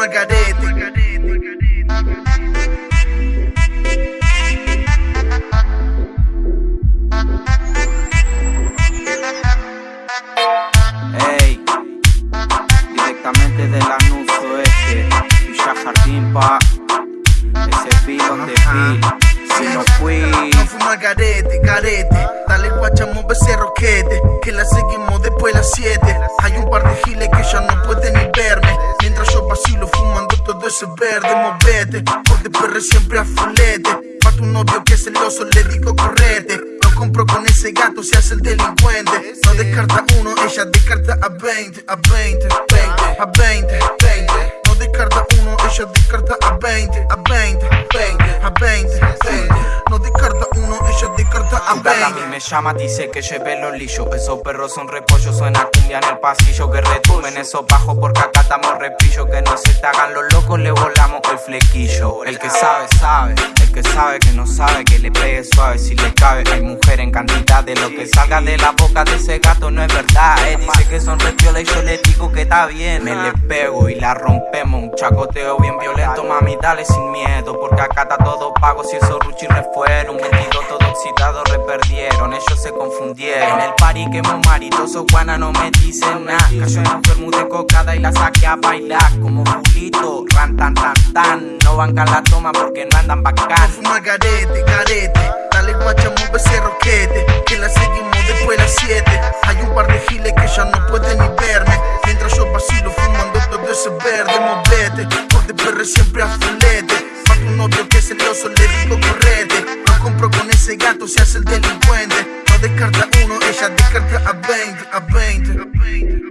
al garete. Ey, directamente del anuncio este, Villa Jardín pa, ese pilón de pi, si no fui, No fuimos al garete, garete. Dale guachamo ese roquete. Que la seguimos después de las 7. Ese verde, movete. Porque perre siempre a fulete. Novio que es celoso le digo correte. No compro con ese gato, se hace el delincuente. No descarta uno, ella descarta a 20, a 20, 20, a 20, 20. No descarta uno, ella descarta a 20, a 20, 20, a 20, 20. No descarta a mí 20. me llama, dice que lleve los lillos Esos perros son repollos, suena cumbia en el pasillo Que retumben. Esos bajos porque acá estamos repillo Que no se te hagan los locos, le volamos el flequillo. El que sabe, sabe, el que sabe que no sabe Que le pegue suave si le cabe. Hay mujer en cantidad de lo que salga de la boca de ese gato no es verdad eh. Dice que son repiola y yo le digo que está bien Me le pego y la rompemos, un chacoteo bien violento Mami dale sin miedo porque acá está todo pago Si esos ruchis un vestido todo oxidado reperdieron Ellos se confundieron En el party quemó maritoso, guana no me dicen nada Cayó en un vermú de cocada y la saqué a bailar Como fulito, ran tan tan tan No bancan la toma porque no andan bacán Fuma garete, garete. Dale guachamo ese roquete. Que la seguimos después de las 7. Hay un par de giles que ya no pueden ni verme. Mientras yo vacilo fumando todo ese verde, movete. Porque perre siempre a fulete. Pa' tu novio que es celoso le digo correte. No compro con ese gato, se hace el delincuente. No descarta uno, ella descarta a 20, a 20. A 20.